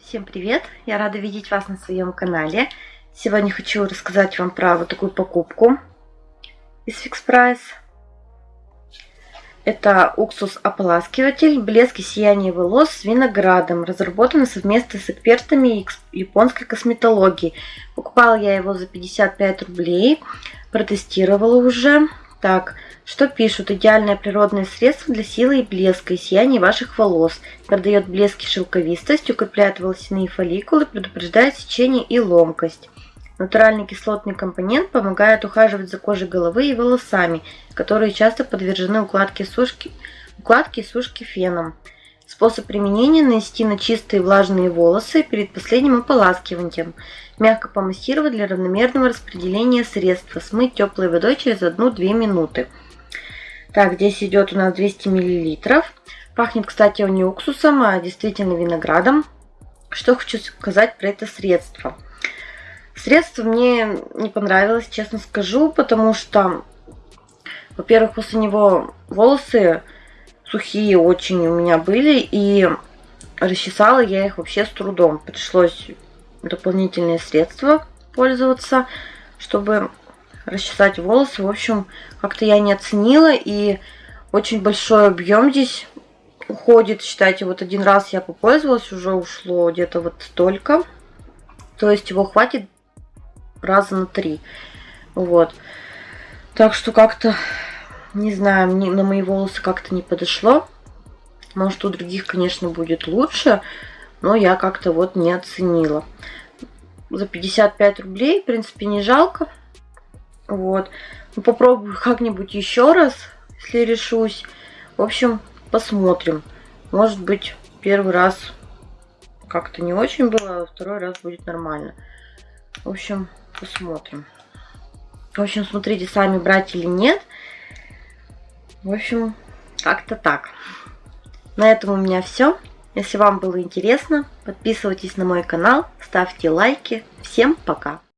Всем привет! Я рада видеть вас на своем канале. Сегодня хочу рассказать вам про вот такую покупку из Fix Price. Это уксус-ополаскиватель «Блеск и сияние волос с виноградом», разработанный совместно с экспертами японской косметологии. Покупала я его за 55 рублей, протестировала уже. Так, что пишут? Идеальное природное средство для силы и блеска и сияния ваших волос. Продает блеск и шелковистость, укрепляет волосяные фолликулы, предупреждает сечение и ломкость. Натуральный кислотный компонент помогает ухаживать за кожей головы и волосами, которые часто подвержены укладке, сушки, укладке и сушке феном. Способ применения – нанести на чистые влажные волосы перед последним ополаскиванием. Мягко помассировать для равномерного распределения средства. Смыть теплой водой через 1-2 минуты. Так, здесь идет у нас 200 мл. Пахнет, кстати, он не уксусом, а действительно виноградом. Что хочу сказать про это средство. Средство мне не понравилось, честно скажу, потому что, во-первых, после него волосы сухие очень у меня были, и расчесала я их вообще с трудом. Пришлось дополнительные средства пользоваться, чтобы расчесать волосы. В общем, как-то я не оценила, и очень большой объем здесь уходит. Считайте, вот один раз я попользовалась, уже ушло где-то вот столько. То есть его хватит раза на три. Вот. Так что как-то, не знаю, мне, на мои волосы как-то не подошло. Может, у других, конечно, будет лучше, но я как-то вот не оценила. За 55 рублей, в принципе, не жалко. Вот. Ну, попробую как-нибудь еще раз, если решусь. В общем, посмотрим. Может быть, первый раз как-то не очень было, а второй раз будет нормально. В общем, посмотрим. В общем, смотрите, сами брать или нет. В общем, как-то так. На этом у меня все. Если вам было интересно, подписывайтесь на мой канал, ставьте лайки. Всем пока!